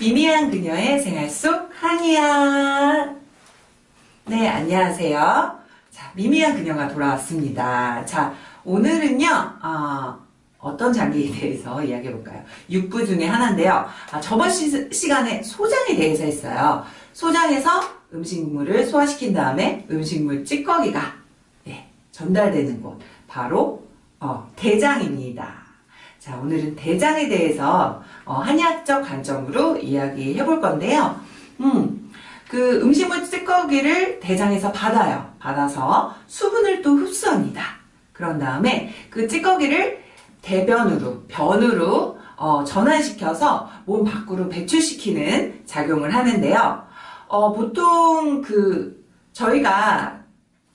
미미한 그녀의 생활 속 한이야. 네, 안녕하세요. 자, 미미한 그녀가 돌아왔습니다. 자, 오늘은요, 어, 떤 장기에 대해서 이야기해 볼까요? 6부 중에 하나인데요. 아, 저번 시, 시간에 소장에 대해서 했어요. 소장에서 음식물을 소화시킨 다음에 음식물 찌꺼기가 네, 전달되는 곳, 바로 어, 대장입니다. 자, 오늘은 대장에 대해서 어, 한의학적 관점으로 이야기해 볼 건데요. 음, 그 음식물 찌꺼기를 대장에서 받아요. 받아서 수분을 또 흡수합니다. 그런 다음에 그 찌꺼기를 대변으로, 변으로 어, 전환시켜서 몸 밖으로 배출시키는 작용을 하는데요. 어, 보통 그 저희가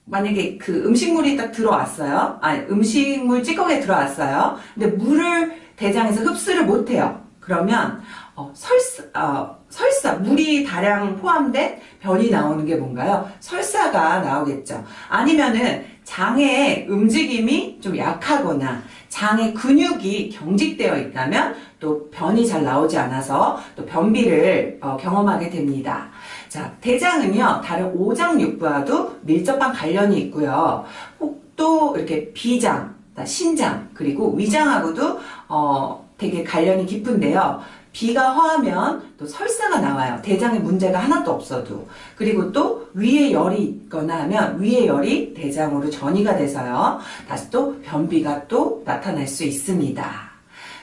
만약에 그 음식물이 딱 들어왔어요. 아니, 음식물 찌꺼기에 들어왔어요. 근데 물을 대장에서 흡수를 못해요. 그러면 어, 설사, 어, 설사, 물이 다량 포함된 변이 나오는 게 뭔가요? 설사가 나오겠죠. 아니면은 장의 움직임이 좀 약하거나 장의 근육이 경직되어 있다면 또 변이 잘 나오지 않아서 또 변비를 어, 경험하게 됩니다. 자, 대장은요, 다른 오장육부와도 밀접한 관련이 있고요. 혹또 이렇게 비장, 신장, 그리고 위장하고도 어, 되게 관련이 깊은데요. 비가 허하면 또 설사가 나와요. 대장에 문제가 하나도 없어도. 그리고 또 위에 열이 있거나 하면 위에 열이 대장으로 전이가 돼서요. 다시 또 변비가 또 나타날 수 있습니다.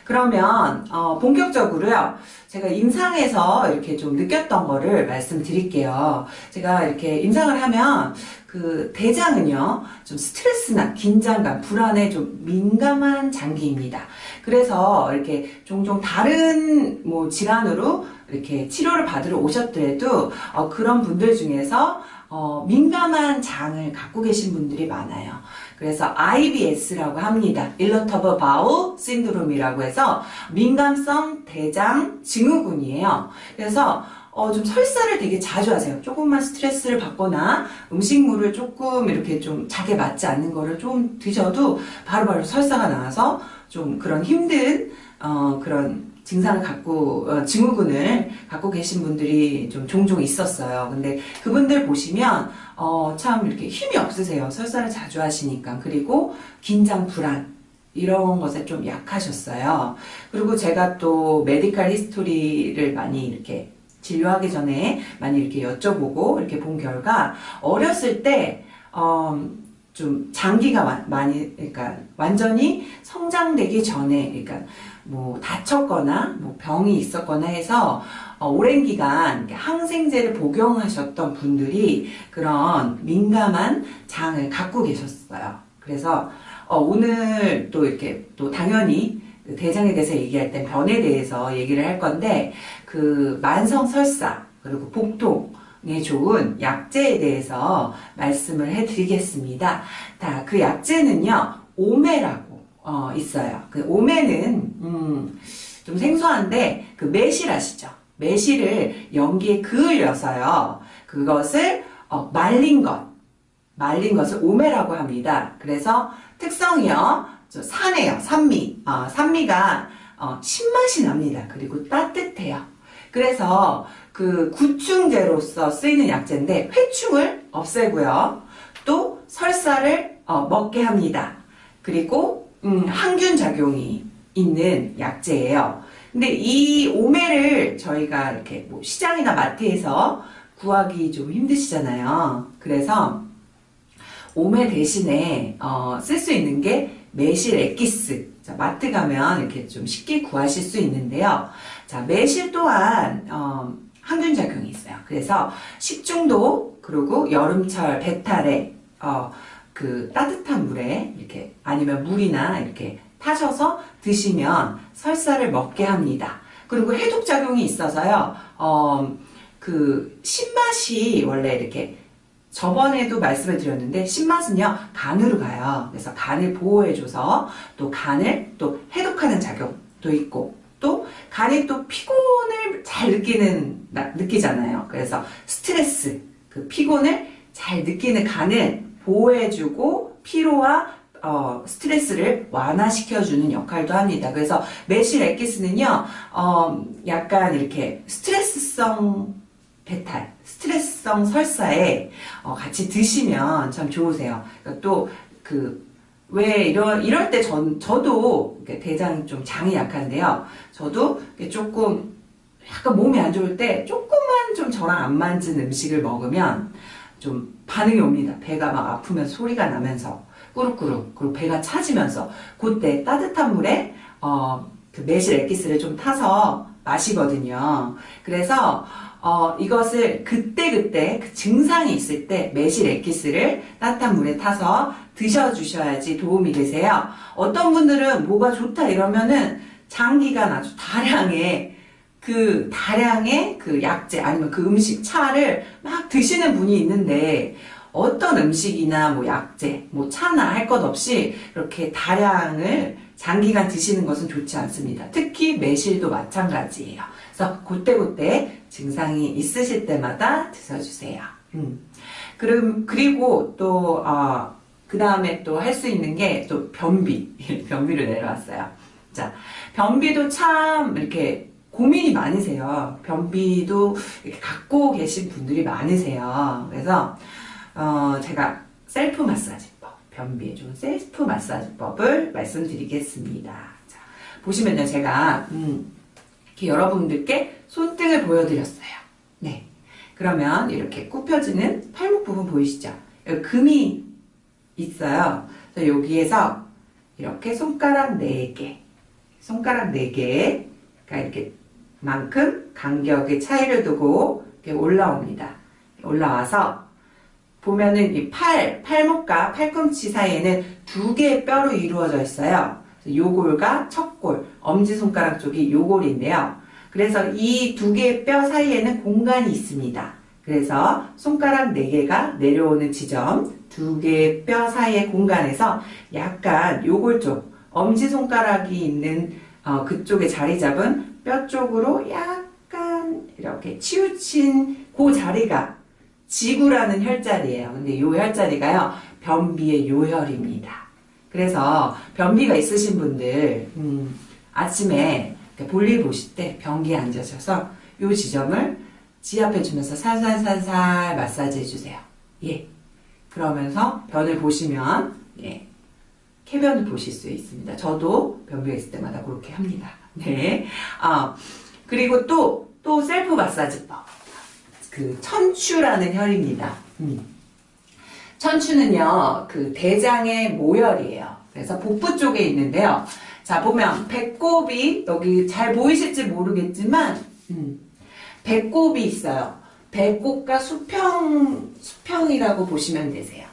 그러면 어, 본격적으로요. 제가 임상에서 이렇게 좀 느꼈던 거를 말씀드릴게요. 제가 이렇게 임상을 하면 그 대장은요. 좀 스트레스나 긴장감, 불안에 좀 민감한 장기입니다. 그래서 이렇게 종종 다른 뭐 질환으로 이렇게 치료를 받으러 오셨더라도 어, 그런 분들 중에서 어, 민감한 장을 갖고 계신 분들이 많아요. 그래서 IBS라고 합니다. Irritable Bowel Syndrome이라고 해서 민감성 대장 증후군이에요. 그래서 어, 좀 설사를 되게 자주 하세요. 조금만 스트레스를 받거나 음식물을 조금 이렇게 좀 자게 맞지 않는 거를 좀 드셔도 바로바로 바로 설사가 나와서 좀 그런 힘든 어, 그런 증상을 갖고 어, 증후군을 갖고 계신 분들이 좀 종종 있었어요. 근데 그분들 보시면 어, 참 이렇게 힘이 없으세요. 설사를 자주 하시니까 그리고 긴장 불안 이런 것에 좀 약하셨어요. 그리고 제가 또 메디칼 히스토리를 많이 이렇게 진료하기 전에 많이 이렇게 여쭤보고 이렇게 본 결과 어렸을 때 어, 좀 장기가 많이 그러니까 완전히 성장되기 전에 그러니까 뭐 다쳤거나 뭐 병이 있었거나 해서 어, 오랜 기간 항생제를 복용하셨던 분들이 그런 민감한 장을 갖고 계셨어요. 그래서 어, 오늘 또 이렇게 또 당연히 그 대장에 대해서 얘기할 땐 변에 대해서 얘기를 할 건데 그 만성 설사 그리고 복통에 좋은 약재에 대해서 말씀을 해드리겠습니다. 자, 그 약재는요 오메라고 어, 있어요. 그 오메는 음, 좀 생소한데 그 매실 아시죠? 매실을 연기에 그을려서요. 그것을 어, 말린 것, 말린 것을 오메라고 합니다. 그래서 특성이요. 산해요. 산미. 어, 산미가 어, 신맛이 납니다. 그리고 따뜻해요. 그래서 그 구충제로서 쓰이는 약재인데 회충을 없애고요. 또 설사를 어, 먹게 합니다. 그리고 음, 항균 작용이 있는 약재예요. 근데 이 오메를 저희가 이렇게 뭐 시장이나 마트에서 구하기 좀 힘드시잖아요. 그래서 오메 대신에 어, 쓸 수 있는 게 매실 액기스. 자, 마트 가면 이렇게 좀 쉽게 구하실 수 있는데요. 자, 매실 또한 어, 항균 작용이 있어요. 그래서 식중독 그리고 여름철 배탈에 어, 그 따뜻한 물에 이렇게 아니면 물이나 이렇게 타셔서 드시면 설사를 먹게 합니다. 그리고 해독작용이 있어서요, 어, 그, 신맛이 원래 이렇게 저번에도 말씀을 드렸는데 신맛은요 간으로 가요. 그래서 간을 보호해줘서 또 간을 또 해독하는 작용도 있고 또 간이 또 피곤 을잘 느끼는 느끼잖아요. 그래서 스트레스 그 피곤을 잘 느끼는 간을 보호해주고 피로와 어, 스트레스를 완화시켜주는 역할도 합니다. 그래서 매실 엑기스는요, 어, 약간 이렇게 스트레스성 배탈, 스트레스성 설사에 어, 같이 드시면 참 좋으세요. 그러니까 또그 왜 이런 이럴 때 전 저도 대장이 좀 장이 약한데요. 저도 조금 약간 몸이 안 좋을 때 조금만 좀 저랑 안 맞은 음식을 먹으면 좀 반응이 옵니다. 배가 막 아프면 소리가 나면서 꾸룩꾸룩 그리고 배가 차지면서 그때 따뜻한 물에 어, 그 매실 엑기스를 좀 타서 마시거든요. 그래서 어, 이것을 그때그때 그 증상이 있을 때 매실 엑기스를 따뜻한 물에 타서 드셔주셔야지 도움이 되세요. 어떤 분들은 뭐가 좋다 이러면은 장기간 아주 다량의 그 다량의 그 약재 아니면 그 음식 차를 막 드시는 분이 있는데 어떤 음식이나 뭐 약재, 뭐 차나 할 것 없이 이렇게 다량을 장기간 드시는 것은 좋지 않습니다. 특히 매실도 마찬가지예요. 그래서 그때그때 증상이 있으실 때마다 드셔주세요. 음. 그럼, 그리고 또, 어, 그 다음에 또 할 수 있는 게 또 변비. 변비를 내려왔어요. 자, 변비도 참 이렇게 고민이 많으세요. 변비도 갖고 계신 분들이 많으세요. 그래서, 어, 제가 셀프 마사지법, 변비에 좋은 셀프 마사지법을 말씀드리겠습니다. 자, 보시면요, 제가, 음, 이렇게 여러분들께 손등을 보여드렸어요. 네. 그러면 이렇게 굽혀지는 팔목 부분 보이시죠? 여기 금이 있어요. 여기에서 이렇게 손가락 4개, 손가락 4개가 이렇게 만큼 간격의 차이를 두고 올라옵니다. 올라와서 보면은 이 팔, 팔목과 팔꿈치 사이에는 두 개의 뼈로 이루어져 있어요. 요골과 척골, 엄지손가락 쪽이 요골인데요. 그래서 이 두 개의 뼈 사이에는 공간이 있습니다. 그래서 손가락 4개가 내려오는 지점, 두 개의 뼈 사이의 공간에서 약간 요골 쪽, 엄지손가락이 있는 어, 그쪽에 자리 잡은 뼈 쪽으로 약간 이렇게 치우친 그 자리가 지구라는 혈자리예요. 근데 요 혈자리가요, 변비의 요혈입니다. 그래서 변비가 있으신 분들, 음, 아침에 볼일 보실 때 변기에 앉으셔서 요 지점을 지압해 주면서 살살살살 마사지 해주세요. 예. 그러면서 변을 보시면, 예. 쾌변을 보실 수 있습니다. 저도 변비가 있을 때마다 그렇게 합니다. 네. 아, 그리고 또, 또 셀프 마사지법. 그, 천추라는 혈입니다. 음. 천추는요, 그 대장의 모혈이에요. 그래서 복부 쪽에 있는데요. 자, 보면 배꼽이 여기 잘 보이실지 모르겠지만, 음, 배꼽이 있어요. 배꼽과 수평, 수평이라고 보시면 되세요.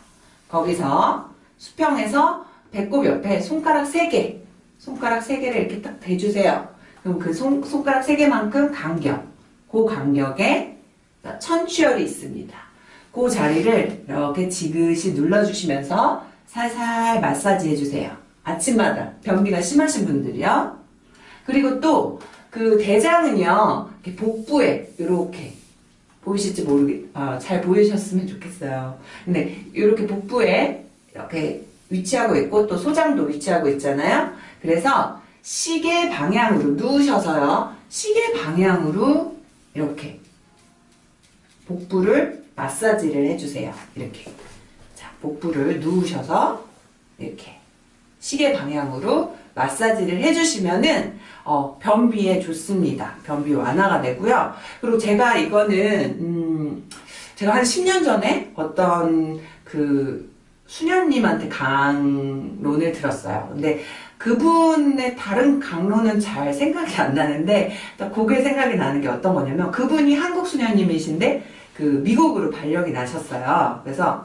거기서 수평에서 배꼽 옆에 손가락 3개, 손가락 3개를 이렇게 딱 대주세요. 그럼 그 손, 손가락 3개만큼 간격, 그 간격에 천추혈이 있습니다. 그 자리를 이렇게 지그시 눌러주시면서 살살 마사지 해주세요. 아침마다 변비가 심하신 분들이요. 그리고 또 그 대장은요 복부에 이렇게 보이실지 모르겠 아, 잘 보이셨으면 좋겠어요. 근데 이렇게 복부에 이렇게 위치하고 있고 또 소장도 위치하고 있잖아요. 그래서 시계 방향으로 누우셔서요. 시계 방향으로 이렇게 복부를 마사지를 해주세요. 이렇게 자 복부를 누우셔서 이렇게 시계 방향으로 마사지를 해주시면은 어, 변비에 좋습니다. 변비 완화가 되고요. 그리고 제가 이거는 음, 제가 한 10년 전에 어떤 그 수녀님한테 강론을 들었어요. 근데 그분의 다른 강론은 잘 생각이 안 나는데 그게 생각이 나는 게 어떤 거냐면 그분이 한국 수녀님이신데 그 미국으로 발령이 나셨어요. 그래서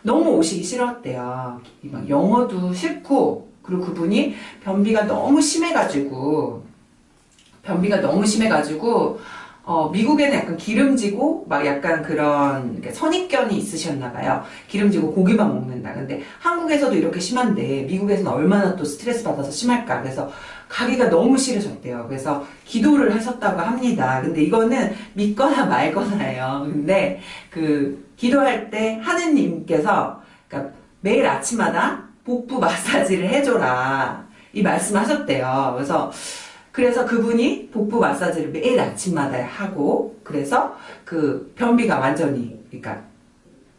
너무 오시기 싫었대요. 막 영어도 싫고 그리고 그분이 변비가 너무 심해가지고 변비가 너무 심해가지고 어, 미국에는 약간 기름지고 막 약간 그런 선입견이 있으셨나 봐요. 기름지고 고기만 먹는다. 근데 한국에서도 이렇게 심한데 미국에서는 얼마나 또 스트레스 받아서 심할까. 그래서 가기가 너무 싫으셨대요. 그래서 기도를 하셨다고 합니다. 근데 이거는 믿거나 말거나예요. 근데 그 기도할 때 하느님께서 그러니까 매일 아침마다 복부 마사지를 해줘라. 이 말씀하셨대요. 그래서 그래서 그분이 복부 마사지를 매일 아침마다 하고 그래서 그 변비가 완전히 그러니까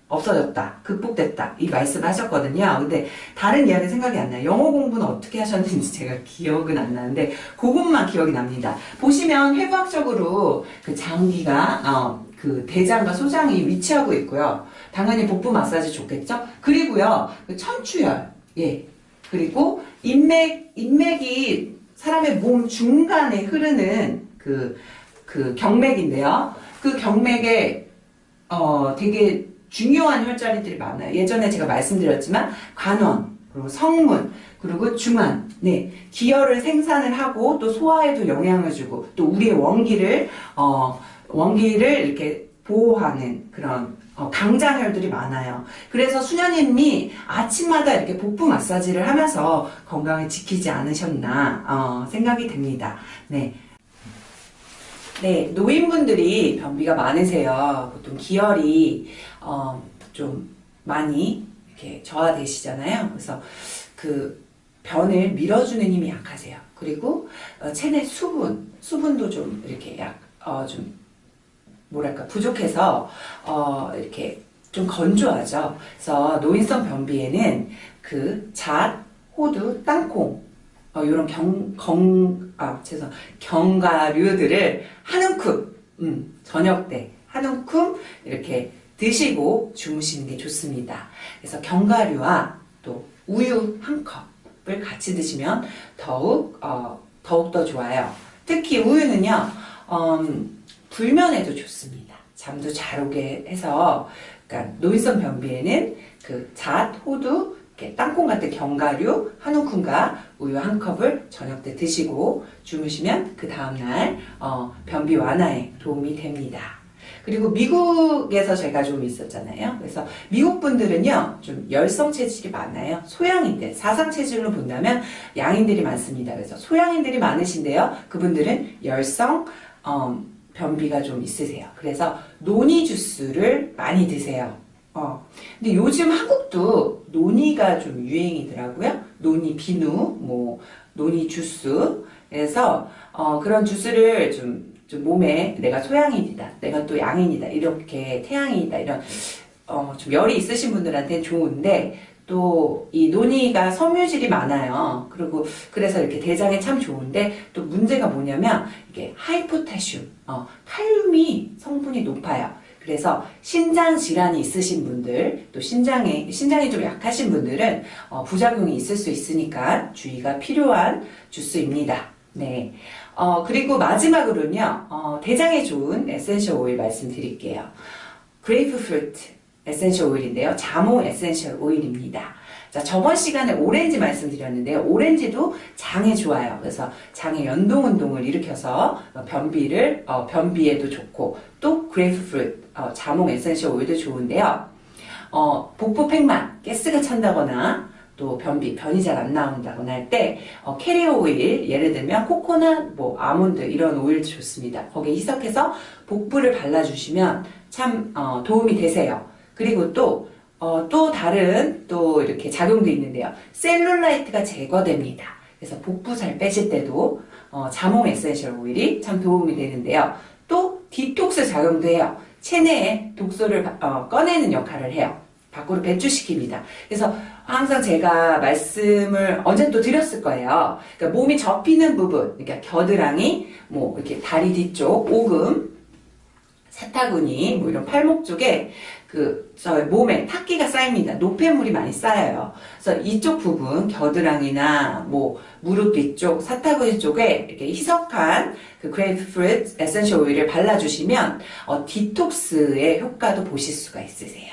없어졌다, 극복됐다 이 말씀하셨거든요. 근데 다른 이야기 생각이 안 나요. 영어 공부는 어떻게 하셨는지 제가 기억은 안 나는데 그것만 기억이 납니다. 보시면 해부학적으로 그 장기가 어, 그 대장과 소장이 위치하고 있고요. 당연히 복부 마사지 좋겠죠. 그리고요 그 천추열, 예 그리고 인맥 인맥이 사람의 몸 중간에 흐르는 그, 그 경맥인데요. 그 경맥에, 어, 되게 중요한 혈자리들이 많아요. 예전에 제가 말씀드렸지만, 관원, 그리고 성문, 그리고 중안, 네. 기혈을 생산을 하고, 또 소화에도 영향을 주고, 또 우리의 원기를, 어, 원기를 이렇게 보호하는 그런 어, 강장혈들이 많아요. 그래서 수녀님이 아침마다 이렇게 복부 마사지를 하면서 건강을 지키지 않으셨나 어, 생각이 됩니다. 네. 네, 노인분들이 변비가 많으세요. 보통 기혈이 어, 좀 많이 이렇게 저하되시잖아요. 그래서 그 변을 밀어주는 힘이 약하세요. 그리고 어, 체내 수분, 수분도 좀 이렇게 약, 어, 좀 뭐랄까 부족해서 어 이렇게 좀 건조하죠. 그래서 노인성 변비에는 그 잣, 호두, 땅콩 어, 이런 경, 경, 아, 죄송, 견과류들을 한 움큼, 음, 저녁 때 한 움큼 이렇게 드시고 주무시는 게 좋습니다. 그래서 견과류와 또 우유 한 컵을 같이 드시면 더욱, 어, 더욱 더 좋아요. 특히 우유는요, 음, 불면에도 좋습니다. 잠도 잘 오게 해서 그러니까 노인성 변비에는 그 잣, 호두, 땅콩 같은 견과류 한 움큼과 우유 한 컵을 저녁 때 드시고 주무시면 그 다음날 어, 변비 완화에 도움이 됩니다. 그리고 미국에서 제가 좀 있었잖아요. 그래서 미국 분들은요, 좀 열성 체질이 많아요. 소양인들, 사상 체질로 본다면 양인들이 많습니다. 그래서 소양인들이 많으신데요. 그분들은 열성, 어, 변비가 좀 있으세요. 그래서 노니 주스를 많이 드세요. 어. 근데 요즘 한국도 노니가 좀 유행이더라고요. 노니 비누, 뭐, 노니 주스. 그래서, 어, 그런 주스를 좀, 좀 몸에 내가 소양인이다, 내가 또 양인이다, 이렇게 태양인이다, 이런, 어, 좀 열이 있으신 분들한테는 좋은데, 또 이 논이가 섬유질이 많아요. 그리고 그래서 이렇게 대장에 참 좋은데 또 문제가 뭐냐면 이게 high potassium, 어, 칼륨이 성분이 높아요. 그래서 신장 질환이 있으신 분들, 또 신장에 신장이 좀 약하신 분들은 어, 부작용이 있을 수 있으니까 주의가 필요한 주스입니다. 네. 어, 그리고 마지막으로는요, 어, 대장에 좋은 essential oil 말씀드릴게요. Grapefruit, essential oil인데요. 자몽 essential oil입니다. 자, 저번 시간에 오렌지 말씀드렸는데요. 오렌지도 장에 좋아요. 그래서 장의 연동 운동을 일으켜서 변비를 어, 변비에도 좋고 또 grapefruit 어, 자몽 essential oil도 좋은데요. 어, 복부 팽만, 가스가 찬다거나 또 변비, 변이 잘 안 나온다거나 할때 어, carrier oil, 예를 들면 코코넛, 뭐 아몬드 이런 오일도 좋습니다. 거기에 희석해서 복부를 발라주시면 참 어, 도움이 되세요. 그리고 또, 어, 또 다른 또 이렇게 작용도 있는데요. 셀룰라이트가 제거됩니다. 그래서 복부 잘 빼실 때도 어, 자몽 essential oil이 참 도움이 되는데요. 또 디톡스 작용도 해요. 체내에 독소를 어, 꺼내는 역할을 해요. 밖으로 배출시킵니다. 그래서 항상 제가 말씀을 언제 또 드렸을 거예요. 그러니까 몸이 접히는 부분, 그러니까 겨드랑이, 뭐 이렇게 다리 뒤쪽, 오금, 사타구니, 뭐 이런 팔목 쪽에 그, 저희 몸에 탁기가 쌓입니다. 노폐물이 많이 쌓여요. 그래서 이쪽 부분, 겨드랑이나 뭐, 무릎 뒤쪽, 사타구니 쪽에 이렇게 희석한 그 grapefruit essential oil을 발라주시면, 어, 디톡스의 효과도 보실 수가 있으세요.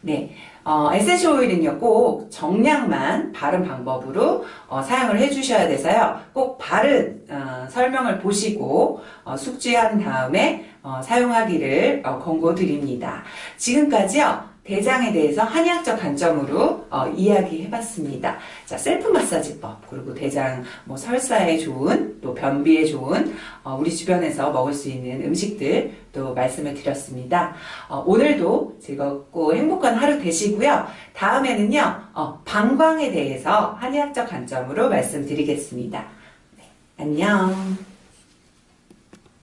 네. 어, essential oil은요, 꼭 정량만 바른 방법으로 어, 사용을 해주셔야 돼서요, 꼭 바른 어, 설명을 보시고 어, 숙지한 다음에 어, 사용하기를 어, 권고드립니다. 지금까지요. 대장에 대해서 한의학적 관점으로 어, 이야기해봤습니다. 자, 셀프 마사지법 그리고 대장 뭐 설사에 좋은 또 변비에 좋은 어, 우리 주변에서 먹을 수 있는 음식들 또 말씀을 드렸습니다. 어, 오늘도 즐겁고 행복한 하루 되시고요. 다음에는요 어, 방광에 대해서 한의학적 관점으로 말씀드리겠습니다. 네, 안녕.